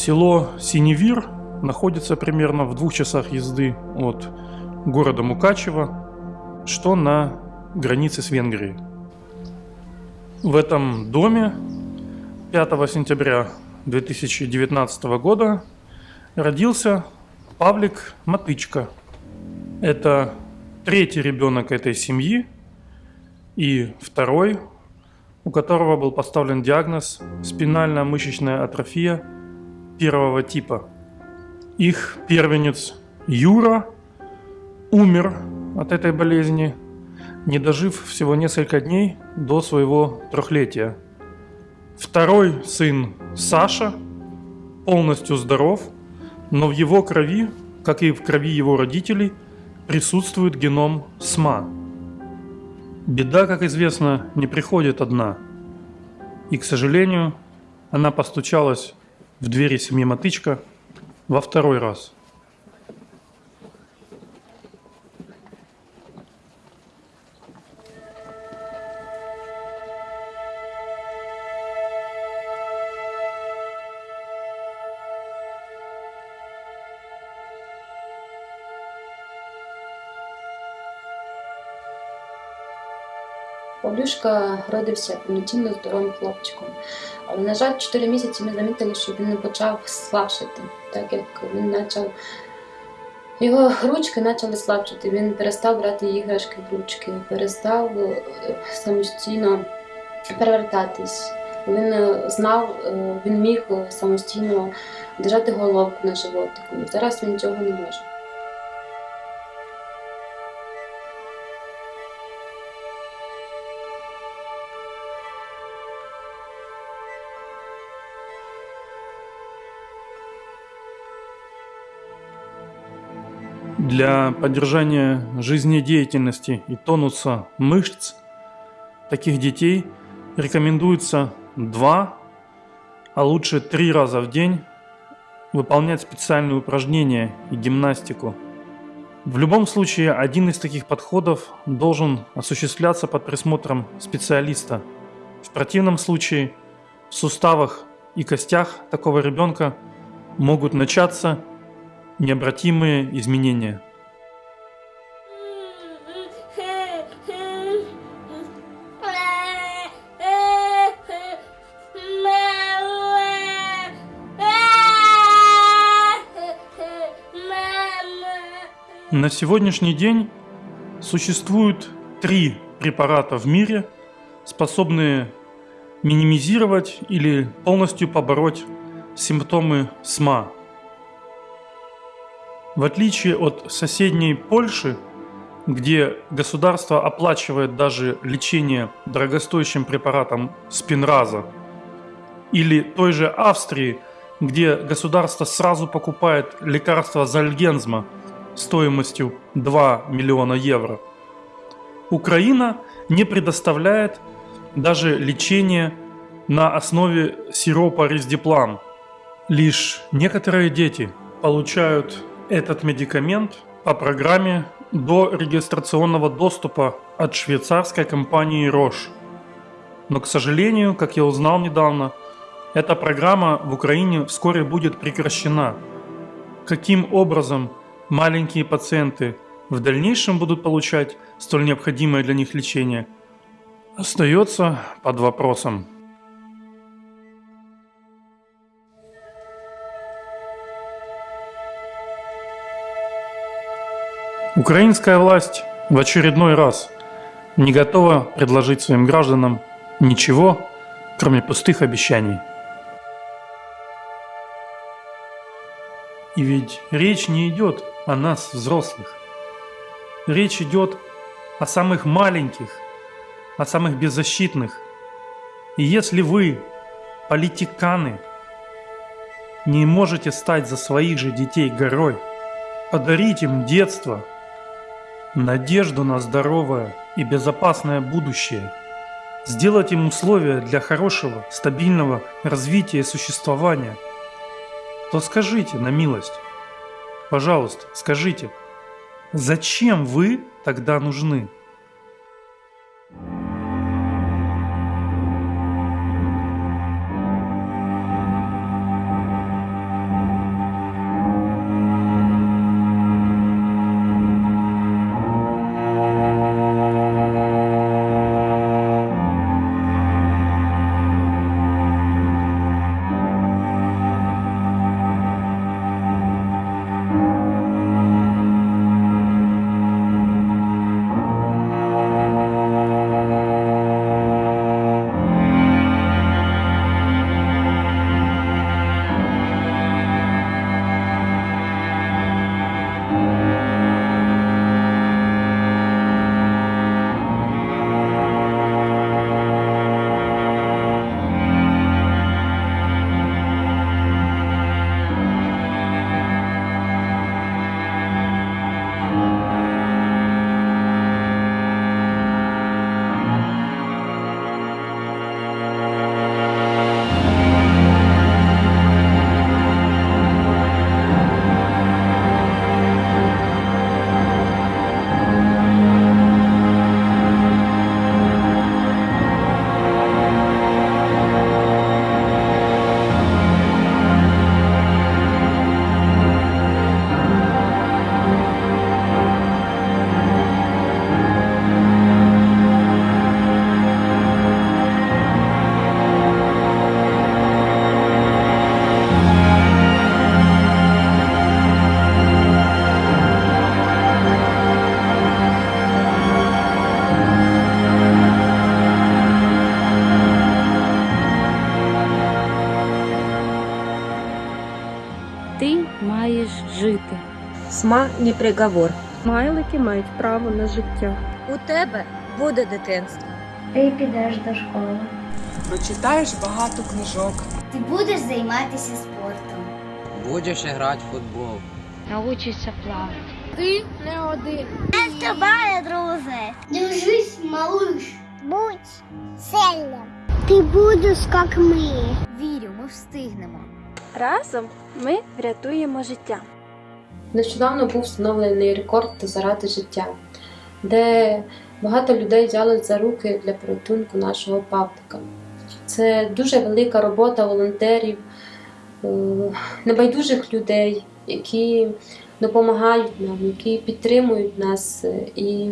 Село Синевир находится примерно в двух часах езды от города Мукачева, что на границе с Венгрией. В этом доме 5 сентября 2019 года родился Павлик Матычка. Это третий ребенок этой семьи и второй, у которого был поставлен диагноз спинальная мышечная атрофия первого типа. Их первенец Юра умер от этой болезни, не дожив всего несколько дней до своего трехлетия. Второй сын Саша полностью здоров, но в его крови, как и в крови его родителей, присутствует геном СМА. Беда, как известно, не приходит одна. И, к сожалению, она постучалась в двери семьи Матычка во второй раз – Павлюшка родився повноцінно здоровим хлопчиком. Але, на жаль, 4 місяці ми замітили, що він не почав слабшити, так як він почав. Його ручки почали слабшити, він перестав брати іграшки в ручки, перестав е, самостійно перевертатись. Він е, знав, е, він міг самостійно держати головку на животику. Зараз він цього не може. Для поддержания жизнедеятельности и тонуса мышц таких детей рекомендуется два, а лучше три раза в день выполнять специальные упражнения и гимнастику. В любом случае, один из таких подходов должен осуществляться под присмотром специалиста. В противном случае в суставах и костях такого ребенка могут начаться необратимые изменения. На сегодняшний день существует три препарата в мире, способные минимизировать или полностью побороть симптомы СМА, в отличие от соседней Польши, где государство оплачивает даже лечение дорогостоящим препаратом спинраза, или той же Австрии, где государство сразу покупает лекарство Зальгензма стоимостью 2 миллиона евро, Украина не предоставляет даже лечение на основе сиропа Рездиплан. Лишь некоторые дети получают этот медикамент по программе до регистрационного доступа от швейцарской компании Roche. Но, к сожалению, как я узнал недавно, эта программа в Украине вскоре будет прекращена. Каким образом маленькие пациенты в дальнейшем будут получать столь необходимое для них лечение, остается под вопросом. Украинская власть в очередной раз не готова предложить своим гражданам ничего, кроме пустых обещаний. И ведь речь не идет о нас, взрослых. Речь идет о самых маленьких, о самых беззащитных. И если вы, политиканы, не можете стать за своих же детей горой, подарить им детство – надежду на здоровое и безопасное будущее, сделать им условия для хорошего, стабильного развития и существования, то скажите на милость, пожалуйста, скажите, зачем вы тогда нужны? Тюрма не приговор. Смайлики мають право на життя. У тебе буде дитинство. Ти підеш до школи. Прочитаєш багато книжок. Ти будеш займатися спортом. Будеш грати в футбол. Научишся плавати. Ти не один. Я з тобою, друже. Держись, малыш. Будь сильним. Ти будеш, як ми. Вірю, ми встигнемо. Разом ми врятуємо життя. Нещодавно був встановлений рекорд заради життя, де багато людей взяли за руки для порятунку нашого Павлика. Це дуже велика робота волонтерів, е, небайдужих людей, які допомагають нам, які підтримують нас, е, і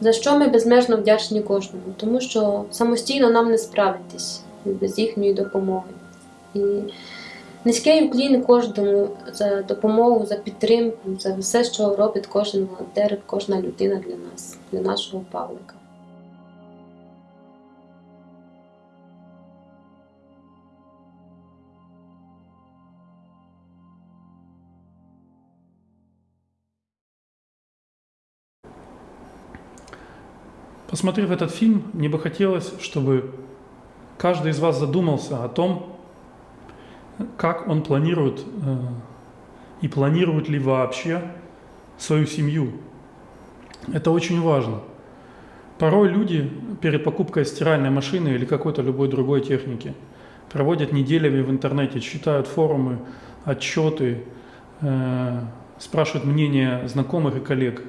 за що ми безмежно вдячні кожному, тому що самостійно нам не справитись без їхньої допомоги. І Низький уклін кожному за допомогу, за підтримку, за все, що робить кожен волонтер, кожна людина для нас, для нашого Павлика. Посмотрев этот фильм, мне бы хотелось, чтобы каждый из вас задумался о том, как он планирует э, и планирует ли вообще свою семью. Это очень важно. Порой люди перед покупкой стиральной машины или какой-то любой другой техники проводят неделями в интернете, читают форумы, отчеты, э, спрашивают мнение знакомых и коллег.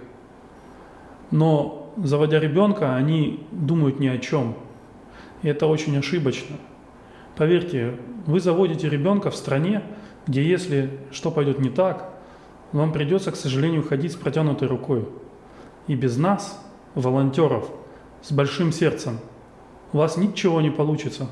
Но заводя ребенка, они думают ни о чем. И это очень ошибочно. Поверьте, вы заводите ребенка в стране, где если что пойдет не так, вам придется, к сожалению, ходить с протянутой рукой. И без нас, волонтеров, с большим сердцем, у вас ничего не получится.